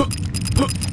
Huh.